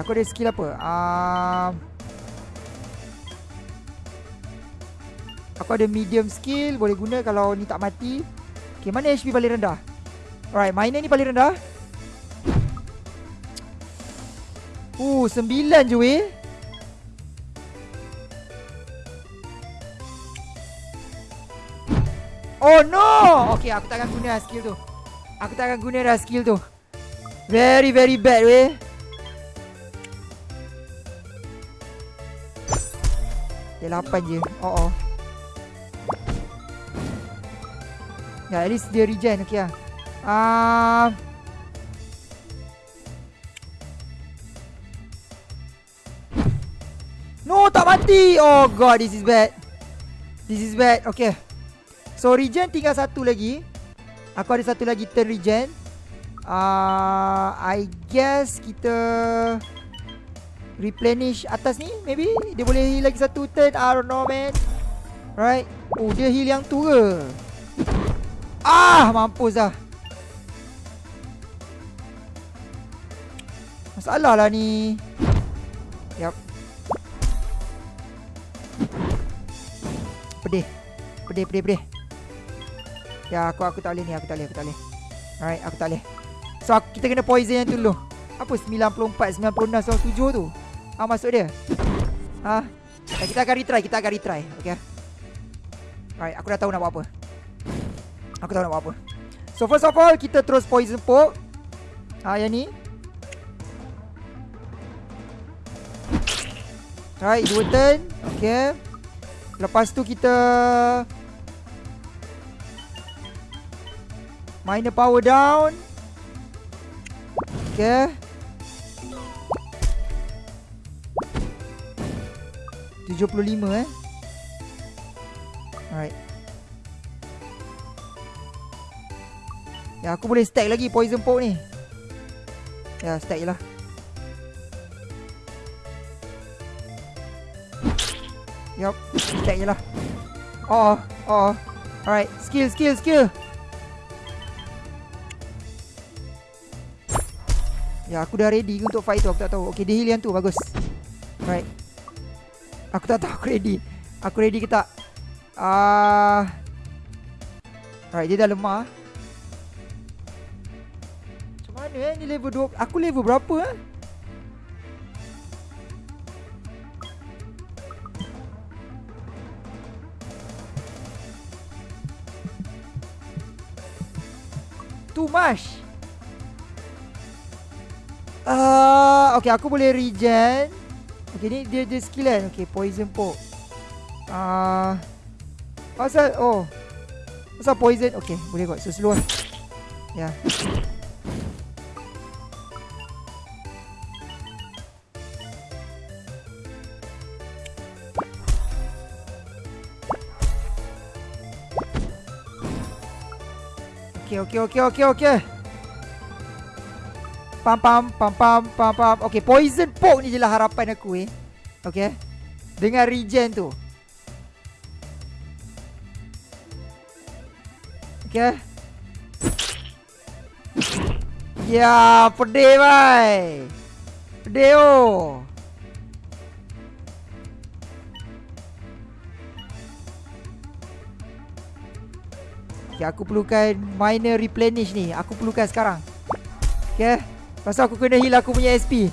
Aku ada skill apa uh, Aku ada medium skill Boleh guna kalau ni tak mati. Okay mana HP paling rendah? Alright miner ni paling rendah? Uh, sembilan je weh. Oh no! Okay aku takkan guna skill tu. Aku takkan guna dah skill tu. Very very bad weh Dia lapan je. Oh oh. Ya at least dia regen Okay lah. Uh, No tak mati. Oh god this is bad. This is bad Okay. So regen tinggal satu lagi. Aku ada satu lagi turn regen. Uh, I guess kita Replenish atas ni Maybe Dia boleh heal lagi satu turn. I don't know man. Right Oh dia heal yang tu ke? Ah mampus dah. Masalah lah ni. Yup. Pedih. Pedih pedih pedih. Ya aku aku tak boleh ni aku tak boleh aku tak boleh. Alright aku tak boleh. So aku, kita kena poison yang tu dulu. Apa 94 96 so 7 tu. Ah masuk dia. Ha. Ya, kita akan retry kita akan retry. Okay. Alright aku dah tahu nak buat apa. Aku tahu nak buat apa. So first of all kita terus poison poke. Ah yang ni. Alright dua turn. Okay. Lepas tu kita Minor power down. Okay. Tujuh puluh lima eh. Alright. Ya aku boleh stack lagi poison poke ni. Ya stack je lah. Yup, stack je lah. Oh, oh. Alright, skill, skill, skill. Ya aku dah ready untuk fight tu Aku tak tahu Okay dia heal yang tu Bagus Right Aku tak tahu aku ready. Aku ready ke tak? Uh... Right dia dah lemah. Macam mana eh Ni level 2 Aku level berapa eh? Too much. Uh, okay, aku boleh regen. Okay, ni dia dia skill kan. Okay, poison poke. Ah, uh, pasal oh, pasal poison. Okay, boleh kot. So slow. Lah. Ya. Yeah. Okay, okay, okay, okay, okay. Pam pam pam pam pam pam. Okay, poison poke ni je lah harapan aku eh. Okay. Dengan regen tu. Okay. Ya, pedih bhai. Pedih oh. Okay, aku perlukan minor replenish ni. Aku perlukan sekarang. Okay. Pasal aku kena heal aku punya SP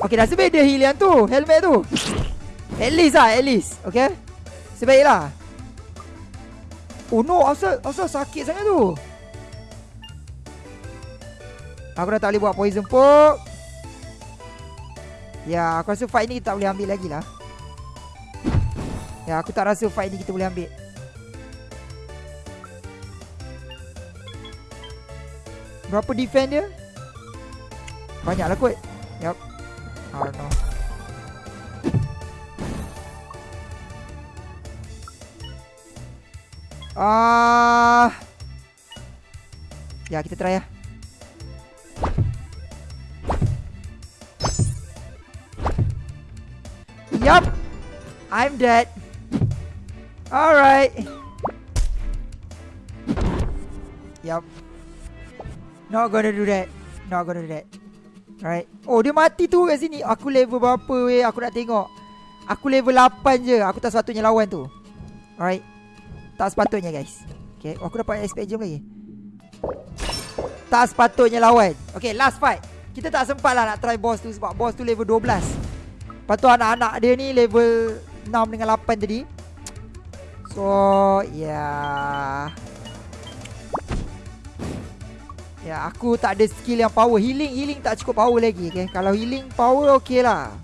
Okay dah sebaik dia heal yang tu Helmet tu. At least lah at least Okay Sebaik lah. Oh no asal, asal sakit sangat tu. Aku dah tak boleh buat poison poke Ya aku rasa fight ni kita tak boleh ambil lagi lah. Ya aku tak rasa fight ni kita boleh ambil. Berapa defend dia? Banyak lah kot Yup know. Ah. Ya, kita try ya. Yup. I'm dead. Alright. Yup. Not gonna do that. Not gonna do that. Alright. Oh, dia mati tu kat sini. Aku level berapa weh? Aku nak tengok. Aku level 8 je. Aku tak sepatutnya lawan tu. Alright. Tak sepatutnya guys. Okay. Oh, aku dapat SP jam lagi. Tak sepatutnya lawan. Okay, last fight. Kita tak sempat lah nak try boss tu sebab boss tu level 12. Lepas tu anak-anak dia ni level 6 dengan 8 tadi. So, yeah. Ya, aku tak ada skill yang power. Healing, healing tak cukup power lagi. Okay? Kalau healing power, okay lah.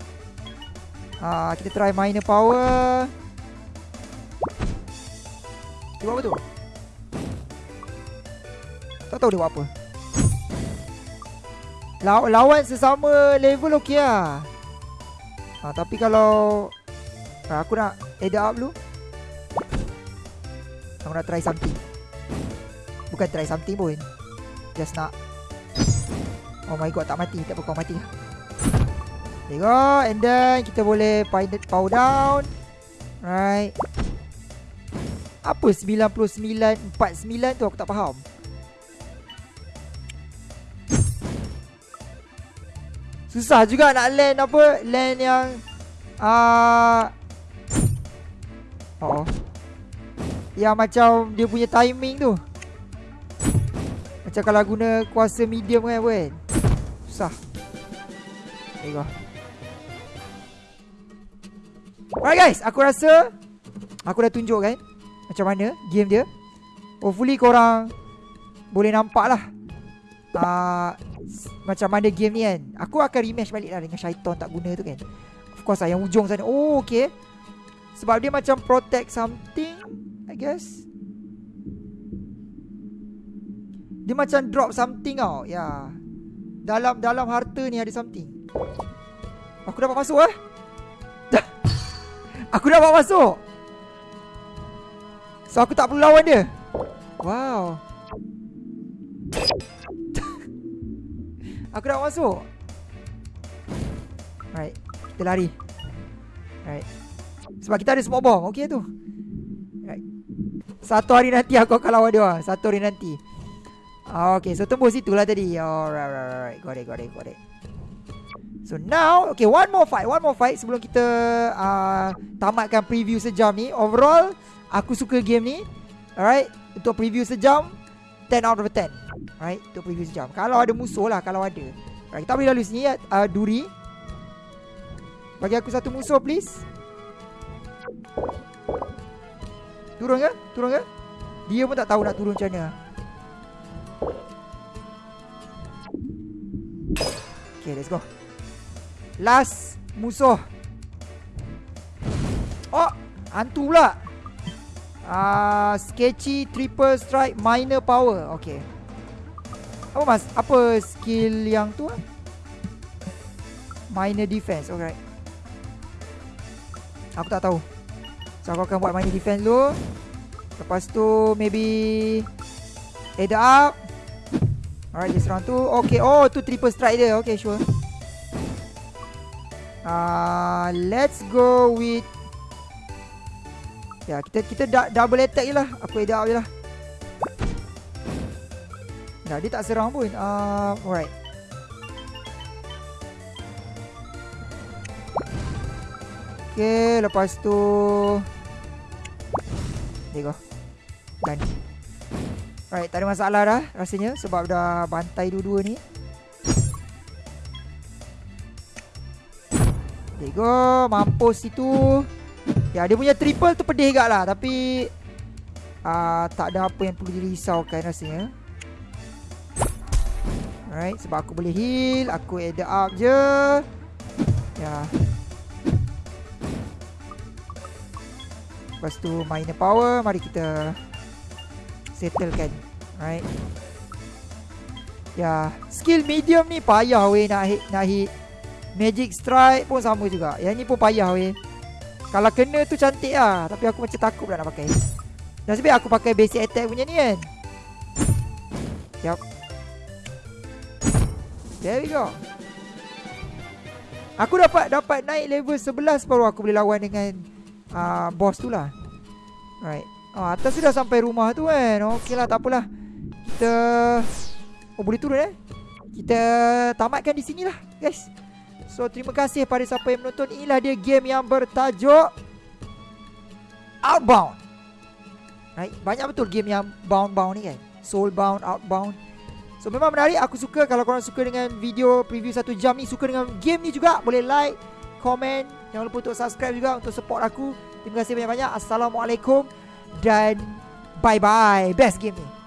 Uh, kita try minor power. Dia buat apa tu? Tak tahu dia buat apa. Law lawan sesama level okey lah. Ha, tapi kalau ha, aku nak add up dulu. Aku nak try something. Bukan try something pun. Just nak. Oh my god tak mati. Tak apa kau mati. There go. And then kita boleh Power down. Right. Apa 99 49 tu aku tak faham. Susah juga nak land apa? Land yang uh, Oh Yang macam Dia punya timing tu macam kalau guna kuasa medium kan kan Susah. There you go Alright guys. Aku rasa Aku dah tunjuk kan Macam mana game dia. Hopefully korang Boleh nampak lah uh, Macam mana game ni kan. Aku akan rematch balik lah Dengan syaitan tak guna tu kan. Of course lah Yang ujung sana. Oh okay. Sebab dia macam protect something I guess dia macam drop something tau Ya. Dalam dalam harta ni ada something. Aku dapat masuk eh? Aku dapat masuk. So aku tak perlu lawan dia. Wow. Aku dapat masuk. Right Kita lari. Right. Sebab kita ada smoke bomb Okay tu. Right. Satu hari nanti aku akan lawan dia Satu hari nanti Okay, so tembus itulah tadi. Alright, right, right, right. Got it, got it, got it. So now, okay, one more fight, one more fight sebelum kita uh, tamatkan preview sejam ni. Overall, aku suka game ni. Alright, untuk preview sejam, 10 out of 10. Alright, untuk preview sejam. Kalau ada musuh lah, kalau ada. Alright, kita boleh lalu sini uh, Duri. Bagi aku satu musuh, please. Turun ke? Turun ke? Dia pun tak tahu nak turun macam mana. Okay, let's go. Last musuh. Oh, hantu pula. Ah, uh, sketchy triple strike minor power. Okay. Apa mas? Apa skill yang tu? Minor defense. Alright. Aku tak tahu. So aku akan buat minor defense dulu. Lepas tu maybe head up. Alright, this round tu. Okay, oh tu triple strike dia. Okay, sure. Uh, let's go with Ya, kita kita da double attack je lah. Aku edit je lah. Nah, dia tak serang pun. Uh, alright. Okay, lepas tu... There you go. Done. Alright, tak ada masalah dah rasanya sebab dah bantai dua-dua ni. There you go, mampus itu. Ya, dia punya triple tu pedih gak lah tapi uh, tak ada apa yang perlu dirisaukan rasanya. Alright, sebab aku boleh heal, aku add up je. Ya. Lepas tu minor power, mari kita settlekan Right? Ya. Skill medium ni payah weh nak hit Nak hit. Magic Strike pun sama juga. Yang ni pun payah weh. Kalau kena tu cantik lah. Tapi aku macam takut pula nak pakai. Nasib baik aku pakai basic attack punya ni kan. Yup. There we go Aku dapat dapat naik level 11 baru aku boleh lawan dengan uh, boss tu lah. Right Oh, atas sudah sampai rumah tu kan. Okey lah tak apalah. Kita Oh boleh turun eh? Kita tamatkan di sini lah guys. So terima kasih pada siapa yang menonton. Inilah dia game yang bertajuk Outbound. Right? Banyak betul game yang bound-bound ni kan? Soulbound, Outbound. So memang menarik. Aku suka Kalau korang suka dengan video preview satu jam ni Suka dengan game ni juga Boleh like Comment. Jangan lupa untuk subscribe juga Untuk support aku. Terima kasih banyak-banyak. Assalamualaikum dan bye bye best game ni